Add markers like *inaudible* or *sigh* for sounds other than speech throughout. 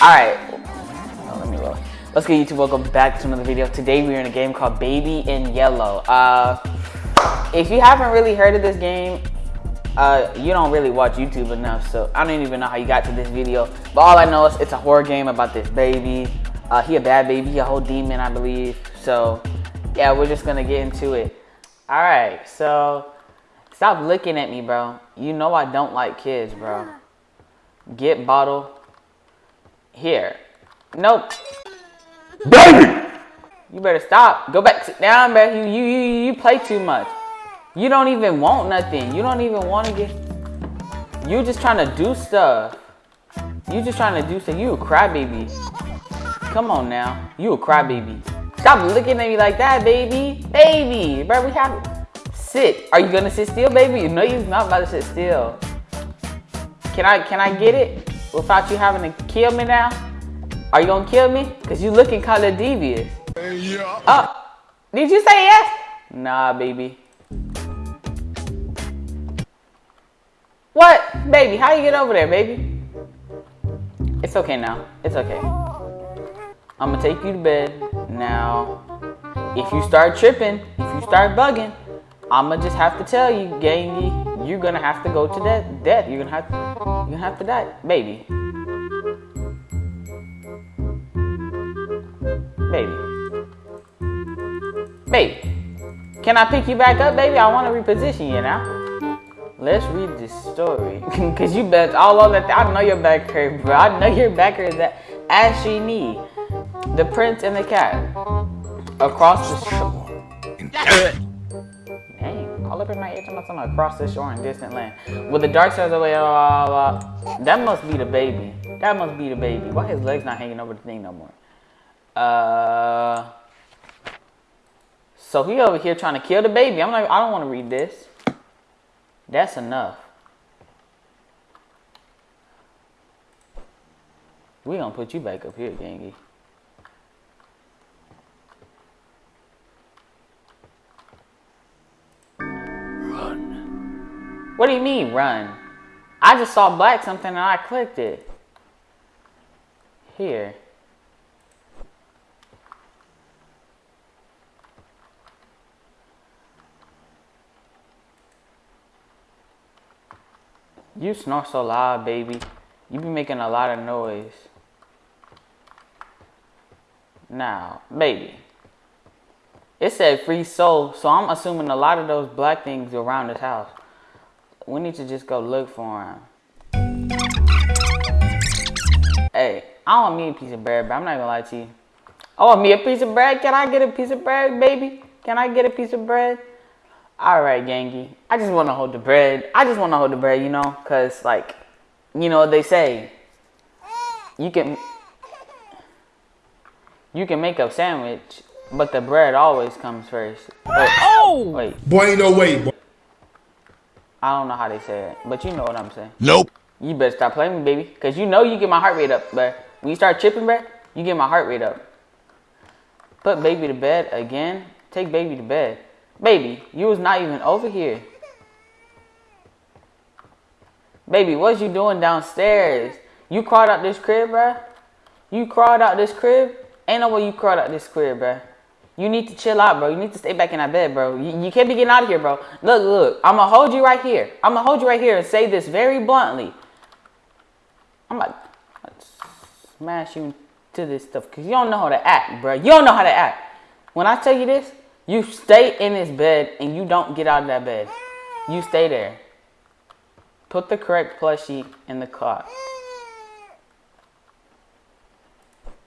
Alright. Oh, let me roll. Let's get YouTube. Welcome back to another video. Today we're in a game called Baby in Yellow. Uh, if you haven't really heard of this game, uh, you don't really watch YouTube enough, so I don't even know how you got to this video. But all I know is it's a horror game about this baby. Uh, he a bad baby, he a whole demon, I believe. So, yeah, we're just gonna get into it. All right, so stop looking at me, bro. You know I don't like kids, bro. Get bottle. Here. Nope. Baby! You better stop. Go back, sit down, bro. You you you you play too much. You don't even want nothing. You don't even want to get. You just trying to do stuff. You just trying to do stuff. You a crybaby. Come on now. You a crybaby. Stop looking at me like that, baby. Baby, bro. We have sit. Are you gonna sit still, baby? No, you're not about to sit still. Can I can I get it without you having to kill me now? Are you gonna kill me? Cause you looking kind of devious. Yeah. Oh, did you say yes? Nah, baby. What? Baby, how you get over there, baby? It's okay now. It's okay. I'm gonna take you to bed. Now, if you start tripping, if you start bugging, I'ma just have to tell you, gangy, you're gonna have to go to death. Death. You're gonna have to, you're gonna have to die, baby. Baby. Baby. Can I pick you back up, baby? I want to reposition you now. Let's read this story. *laughs* Cause you bet all on that. I know your back hurt, bro. I know your back hurt that ashy knee. The prince and the cat. Across the shore. Up in my ear talking about something across the shore in distant land. With the dark stars away, blah, blah, blah. that must be the baby. That must be the baby. Why his legs not hanging over the thing no more? Uh, so he over here trying to kill the baby. I'm like, I don't want to read this. That's enough. We gonna put you back up here, Gangy. What do you mean, run? I just saw black something and I clicked it. Here. You snore so loud, baby. You be making a lot of noise. Now, baby. It said free soul, so I'm assuming a lot of those black things around this house. We need to just go look for him. Hey, I want me a piece of bread, but I'm not gonna lie to you. I want me a piece of bread. Can I get a piece of bread, baby? Can I get a piece of bread? All right, Gangy. I just want to hold the bread. I just want to hold the bread, you know, cause like, you know, what they say you can you can make a sandwich, but the bread always comes first. Wait, Oh! wait, Boy, ain't no way, boy. I don't know how they say it, but you know what I'm saying. Nope. You better stop playing me, baby, cause you know you get my heart rate up, but when you start chipping, bruh, you get my heart rate up. Put baby to bed again. Take baby to bed. Baby, you was not even over here. Baby, what you doing downstairs? You crawled out this crib, bruh? You crawled out this crib? Ain't no way you crawled out this crib, bruh. You need to chill out, bro. You need to stay back in that bed, bro. You, you can't be getting out of here, bro. Look, look. I'm going to hold you right here. I'm going to hold you right here and say this very bluntly. I'm to smash you into this stuff because you don't know how to act, bro. You don't know how to act. When I tell you this, you stay in this bed and you don't get out of that bed. You stay there. Put the correct plushie in the cot.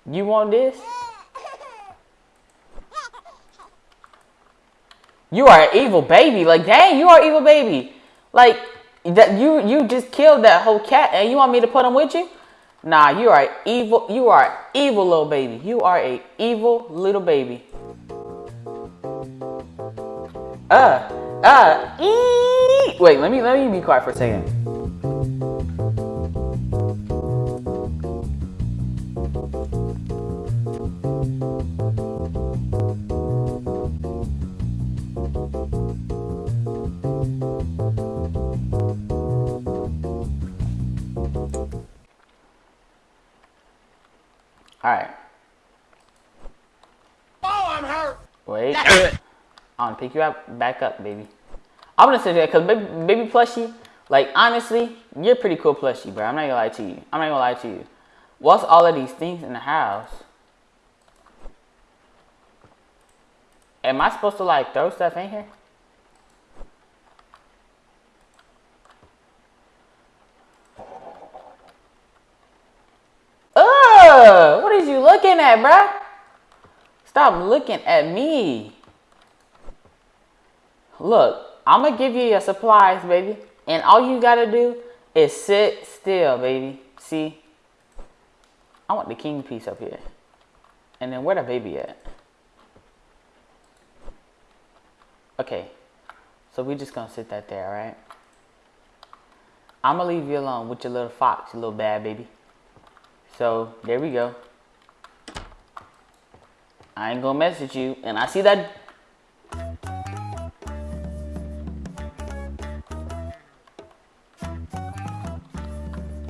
You want this? You are an evil baby. Like, dang, you are evil baby. Like, that you you just killed that whole cat and you want me to put him with you? Nah, you are evil. You are an evil little baby. You are a evil little baby. Uh, uh, ee. Wait, let me let me be quiet for a second. Gonna pick you up back up, baby. I'm gonna say there because baby, baby plushie, like honestly, you're pretty cool plushie, bro. I'm not gonna lie to you. I'm not gonna lie to you. What's all of these things in the house? Am I supposed to like throw stuff in here? Ugh! What is you looking at, bruh? Stop looking at me. Look, I'm gonna give you your supplies, baby. And all you gotta do is sit still, baby. See? I want the king piece up here. And then where the baby at? Okay. So we're just gonna sit that there, alright? I'm gonna leave you alone with your little fox, your little bad baby. So there we go. I ain't gonna message you, and I see that.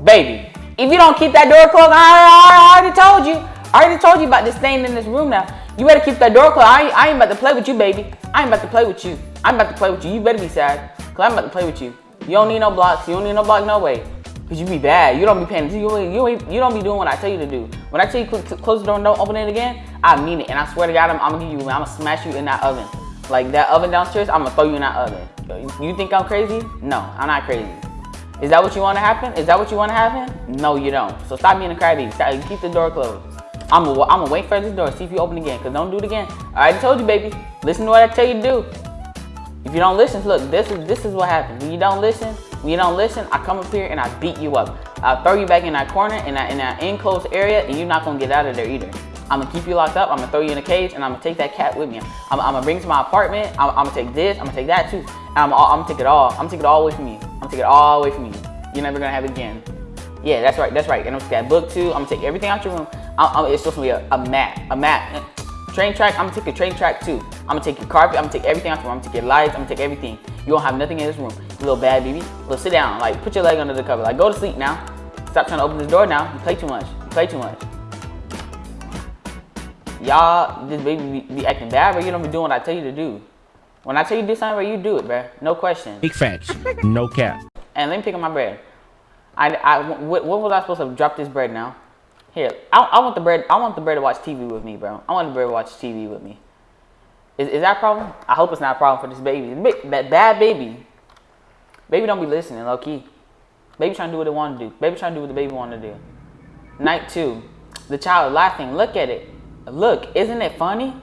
Baby, if you don't keep that door closed, I, I, I already told you. I already told you about this stain in this room now. You better keep that door closed. I, I ain't about to play with you, baby. I ain't about to play with you. I'm about to play with you. You better be sad, cause I'm about to play with you. You don't need no blocks. You don't need no block, no way. Cause you be bad. You don't be paying. You you ain't, you don't be doing what I tell you to do. When I tell you cl- close the door and don't open it again, I mean it. And I swear to God, I'm, I'm gonna give you. I'm gonna smash you in that oven. Like that oven downstairs, I'm gonna throw you in that oven. You think I'm crazy? No, I'm not crazy. Is that what you want to happen? Is that what you want to happen? No, you don't. So stop being a crybaby. Stop, keep the door closed. I'm gonna, I'm gonna wait for this door. See if you open again. Cause don't do it again. I already told you, baby. Listen to what I tell you to do. If you don't listen, look, this is this is what happens. When you don't listen, when you don't listen, I come up here and I beat you up. I'll throw you back in that corner in that in that enclosed area, and you're not gonna get out of there either. I'm gonna keep you locked up. I'm gonna throw you in a cage, and I'm gonna take that cat with me. I'm, I'm gonna bring it to my apartment. I'm, I'm, gonna take this. I'm gonna take that too. I'm, I'm gonna take it all. I'm gonna take it all with. I'm take it all away from you. You're never gonna have it again. Yeah, that's right. That's right. And I'm gonna take that book too. I'm gonna take everything out your room. I'm, I'm, it's supposed to be a, a map. A map. Train track. I'm gonna take your train track too. I'm gonna take your carpet. I'm gonna take everything out your room. I'm gonna take your lights. I'm gonna take everything. You won't have nothing in this room. You little bad baby. Little sit down. Like put your leg under the cover. Like go to sleep now. Stop trying to open this door now. You play too much. You play too much. Y'all, this baby be, be acting bad, but you don't be doing what I tell you to do. When I tell you to do something, bro, you do it, bro. No question. Big facts. No cap. And let me pick up my bread. I, I, what, what was I supposed to drop this bread now? Here, I, I want the bread. I want the bread to watch TV with me, bro. I want the bread to watch TV with me. Is, is that a problem? I hope it's not a problem for this baby. That bad baby. Baby don't be listening, low key. Baby trying to do what they want to do. Baby trying to do what the baby want to do. Night two. The child laughing. Look at it. Look, isn't it funny?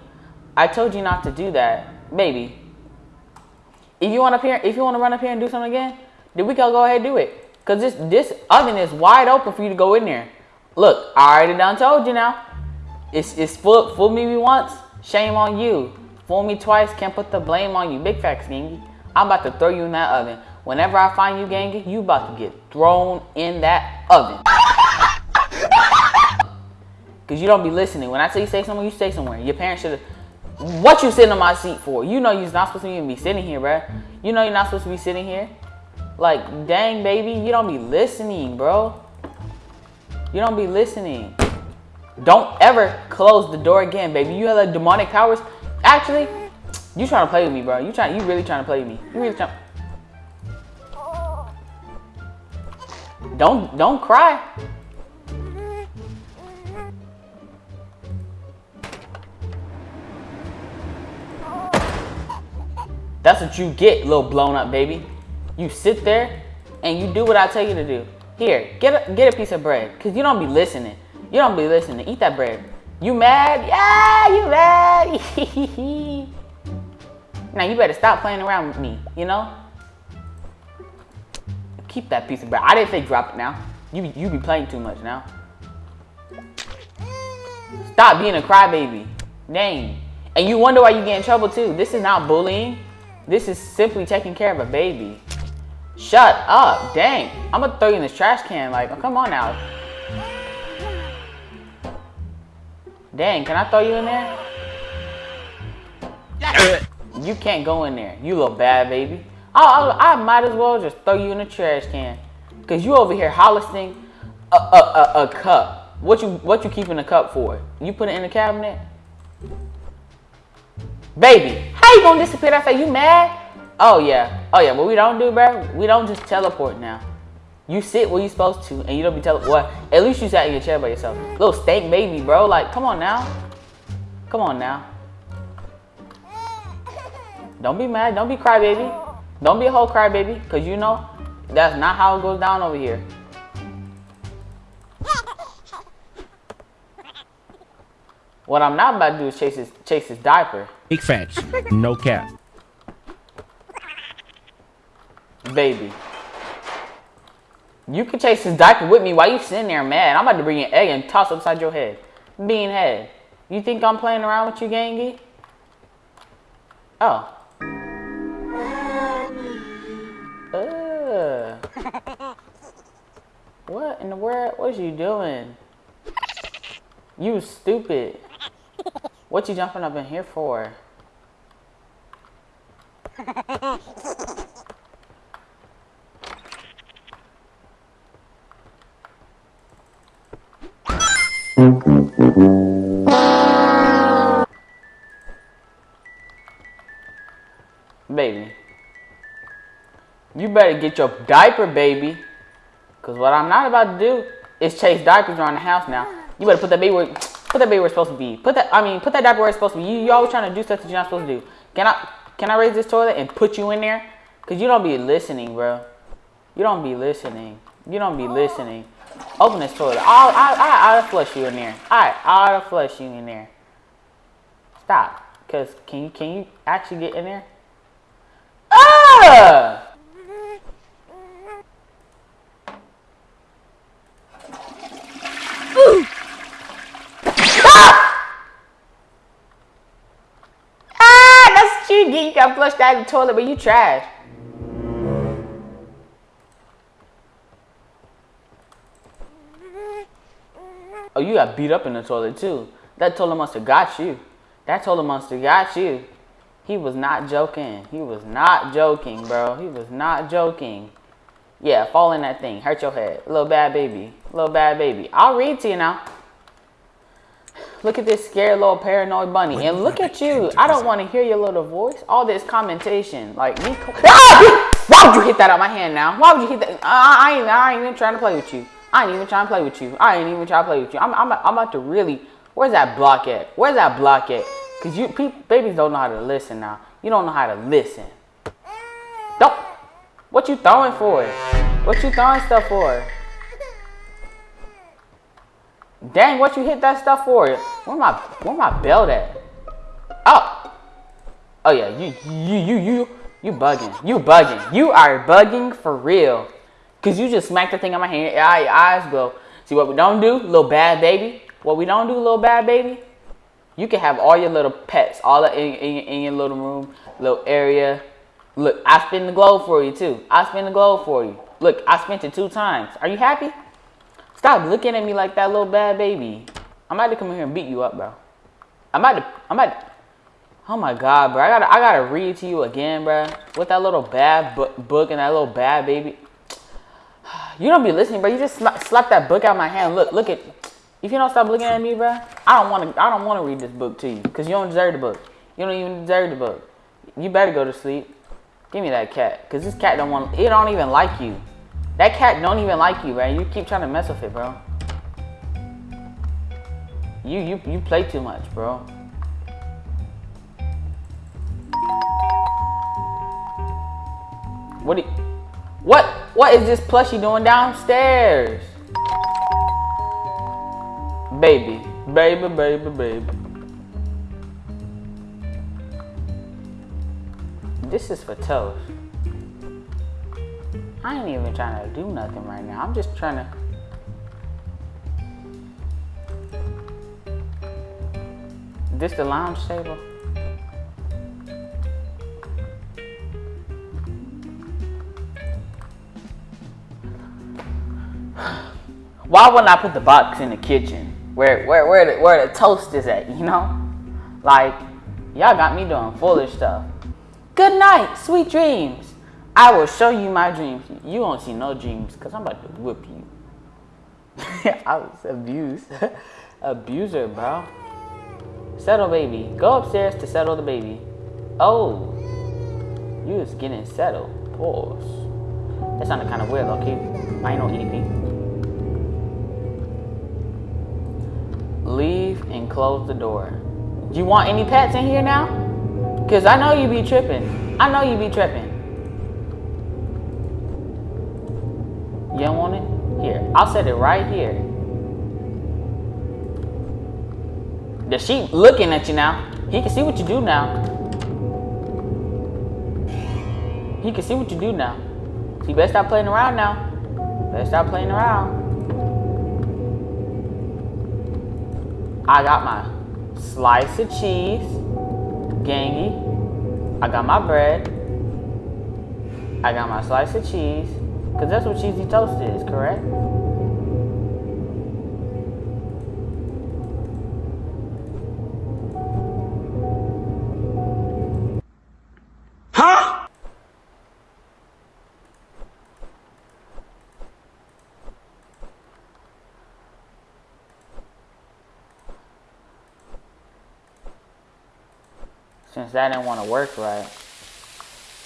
I told you not to do that, baby. If you want up here, if you want to run up here and do something again, then we can go ahead and do it. Cause this this oven is wide open for you to go in there. Look, I already done told you now. It's it's fool fool me once, shame on you. Fool me twice, can't put the blame on you. Big facts, gangy. I'm about to throw you in that oven. Whenever I find you, gangy, you about to get thrown in that oven. *laughs* Cause you don't be listening. When I say you stay somewhere, you stay somewhere. Your parents should have. What you sitting on my seat for? You know you're not supposed to even be sitting here, bruh. You know you're not supposed to be sitting here. Like, dang, baby, you don't be listening, bro. You don't be listening. Don't ever close the door again, baby. You have like demonic powers. Actually, you trying to play with me, bro. You trying? You really trying to play with me? You really trying? Don't don't cry. That's what you get, little blown up baby. You sit there and you do what I tell you to do. Here, get a, get a piece of bread, cause you don't be listening. You don't be listening. Eat that bread. You mad? Yeah, you mad. *laughs* now you better stop playing around with me. You know. Keep that piece of bread. I didn't say drop it now. You be, you be playing too much now. Stop being a crybaby. Dang. And you wonder why you get in trouble too. This is not bullying. This is simply taking care of a baby. Shut up. Dang. I'm gonna throw you in this trash can. Like, oh, come on now. Dang, can I throw you in there? You can't go in there. You little bad baby. I, I, I might as well just throw you in the trash can. Cause you over here harvesting a, a, a, a cup. What you what you keeping the cup for? You put it in the cabinet? Baby, how you gonna disappear that fast? You mad? Oh yeah. Oh yeah, what we don't do, bro, we don't just teleport now. You sit where you supposed to and you don't be tele what at least you sat in your chair by yourself. Little stank baby, bro. Like, come on now. Come on now. Don't be mad. Don't be crybaby. Don't be a whole crybaby, cause you know that's not how it goes down over here. What I'm not about to do is chase his chase his diaper, Big facts. No cap. baby. You can chase his diaper with me while you sitting there mad. I'm about to bring an egg and toss upside your head. Bean head. You think I'm playing around with you, gangy? Oh. Ugh. What in the world? What you doing? You stupid. What you jumping up in here for? Baby. You better get your diaper, baby. Cause what I'm not about to do is chase diapers around the house now. You better put that baby where put that baby where it's supposed to be. Put that I mean put that diaper where it's supposed to be. You you always trying to do stuff that you're not supposed to do. Can I can I raise this toilet and put you in there? Cause you don't be listening, bro. You don't be listening. You don't be listening. Open this toilet. I'll I I I'll flush you in there. Alright, I'll flush you in there. Stop. Cause can you can you actually get in there? Ah! Ah, that's what you get. You got flushed out of the toilet, but you trash. Oh, you got beat up in the toilet too. That toilet have got you. That toilet have got you. He was not joking. He was not joking, bro. He was not joking. Yeah, fall in that thing. Hurt your head. Little bad baby. Little bad baby. I'll read to you now. Look at this scared little paranoid bunny. And look at you. I don't want to hear your little voice. All this commentation. Like me. *laughs* Ah! *laughs* Why would you hit that out my hand now? Why would you hit that? I, I, ain't, I ain't even trying to play with you. I ain't even trying to play with you. I ain't even trying to play with you. I'm, I'm, I'm about to really. Where's that block at? Where's that block at? Cause you people, babies don't know how to listen now. You don't know how to listen. Don't. What you throwing for? What you throwing stuff for? Dang, what you hit that stuff for? Where my where my belt at? Oh. Oh yeah, you you you you you bugging. You bugging. You are bugging for real. Cause you just smacked the thing on my hand. Your eyes glow. See what we don't do, little bad baby? What we don't do, little bad baby? You can have all your little pets, all in, in, in your little room, little area. Look, I spin the globe for you too. I spin the globe for you. Look, I spent it two times. Are you happy? Stop looking at me like that little bad baby. I'm about to come in here and beat you up, bro. I'm about to. I'm about. To, oh my god, bro. I gotta. I gotta read to you again, bro. With that little bad bu- book and that little bad baby. *sighs* You don't be listening, bro. You just sla- slap that book out my hand. Look, look at. If you don't stop looking at me, bro, I don't want to. I don't want to read this book to you because you don't deserve the book. You don't even deserve the book. You better go to sleep. Give me that cat, cause this cat don't want. It don't even like you. That cat don't even like you, man. You keep trying to mess with it, bro. You you you play too much, bro. What? What? What is this plushie doing downstairs? Baby, baby, baby, baby. This is for toast. I ain't even trying to do nothing right now. I'm just trying to. This the lounge table? Why wouldn't I put the box in the kitchen? Where where where the, where the toast is at, you know? Like, y'all got me doing foolish stuff. Good night, sweet dreams. I will show you my dreams. You won't see no dreams because I'm about to whip you. *laughs* I was abused. *laughs* Abuser, bro. Settle, baby. Go upstairs to settle the baby. Oh, you was getting settled. Pause. That sounded kind of weird, okay? I ain't no EDP. Leave and close the door. Do you want any pets in here now? Cause I know you be tripping. I know you be tripping. I'll set it right here. The sheep looking at you now. He can see what you do now. He can see what you do now. You better stop playing around now. Better stop playing around. I got my slice of cheese, gangy. I got my bread. I got my slice of cheese. Because that's what cheesy toast is, correct? Since that didn't want to work right.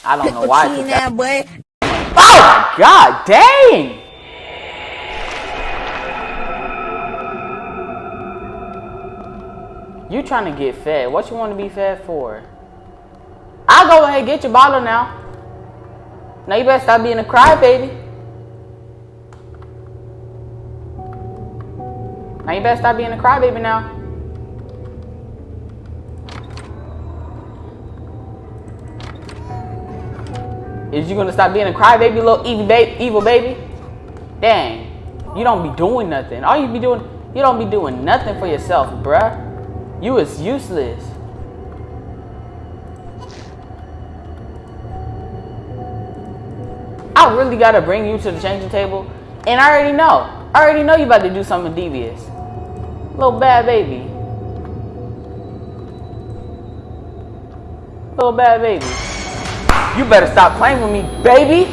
I don't know why. that- boy. Oh my god, dang! You trying to get fed. What you want to be fed for? I'll go ahead and get your bottle now. Now you better stop being a crybaby. Now you better stop being a crybaby now. Is you gonna stop being a crybaby, little evil baby, evil baby? Dang, you don't be doing nothing. All you be doing, you don't be doing nothing for yourself, bruh. You is useless. I really gotta bring you to the changing table, and I already know. I already know you about to do something devious. Little bad baby. Little bad baby. You better stop playing with me, baby.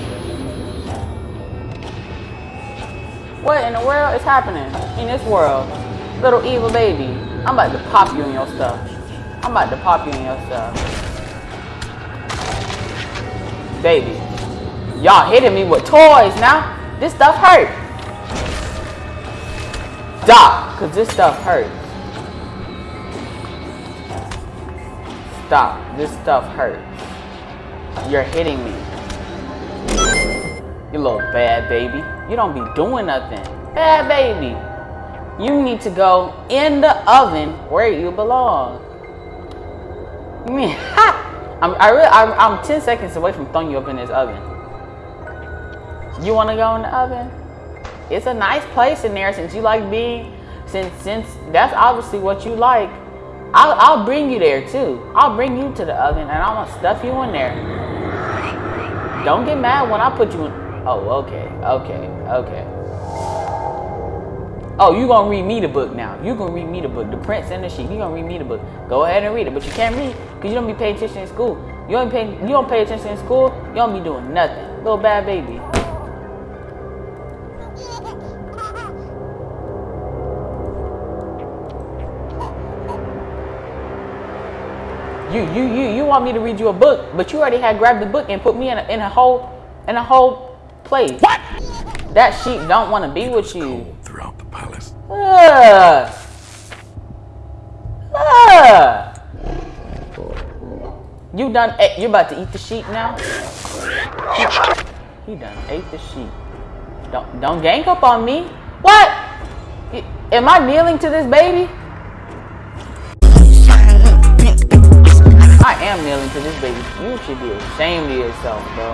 What in the world is happening in this world? Little evil baby. I'm about to pop you in your stuff. I'm about to pop you in your stuff. Baby. Y'all hitting me with toys now. This stuff hurt. Stop, cause this stuff hurts. Stop, this stuff hurts. You're hitting me. You little bad baby. You don't be doing nothing. Bad baby. You need to go in the oven where you belong. *laughs* I'm, I really, I'm, I'm 10 seconds away from throwing you up in this oven. You want to go in the oven? It's a nice place in there since you like being, since since that's obviously what you like. I'll, I'll bring you there too. I'll bring you to the oven and I'm gonna stuff you in there. Don't get mad when I put you in. Oh, okay, okay, okay. Oh, you gonna read me the book now. You gonna read me the book, The Prince and the Sheep. You gonna read me the book. Go ahead and read it, but you can't read because you don't be paying attention in school. You don't pay. You don't pay attention in school. You don't be doing nothing. Little bad baby. You you you you want me to read you a book, but you already had grabbed the book and put me in a, in a whole in a whole place. What? That sheep don't want to be with you. Throughout the palace. Ugh. Ugh. You done? ate- You about to eat the sheep now? He done ate the sheep. Don't don't gank up on me. What? Am I kneeling to this baby? I am kneeling to this baby. You should be ashamed of yourself, bro.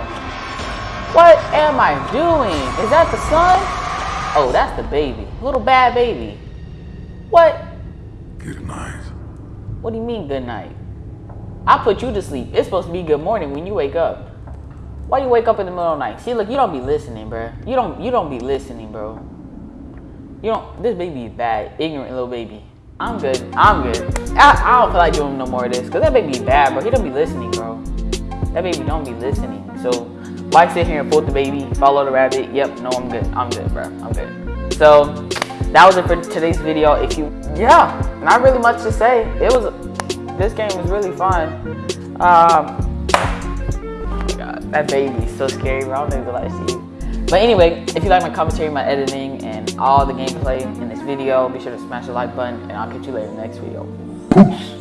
What am I doing? Is that the son? Oh, that's the baby. Little bad baby. What? Good night. What do you mean good night? I put you to sleep. It's supposed to be good morning when you wake up. Why you wake up in the middle of the night? See, look, you don't be listening, bro. You don't you don't be listening, bro. You don't this baby is bad, ignorant little baby. I'm good. I'm good. I, I don't feel like doing no more of this. Cause that baby bad, bro. He don't be listening, bro. That baby don't be listening. So why sit here and fool the baby, follow the rabbit? Yep, no, I'm good. I'm good, bro. I'm good. So that was it for today's video. If you, yeah, not really much to say. It was, this game was really fun. Um, God, that baby's so scary, bro. I don't even lie to you. But anyway, if you like my commentary, my editing, and all the gameplay in this video, be sure to smash the like button, and I'll catch you later in the next video. Peace.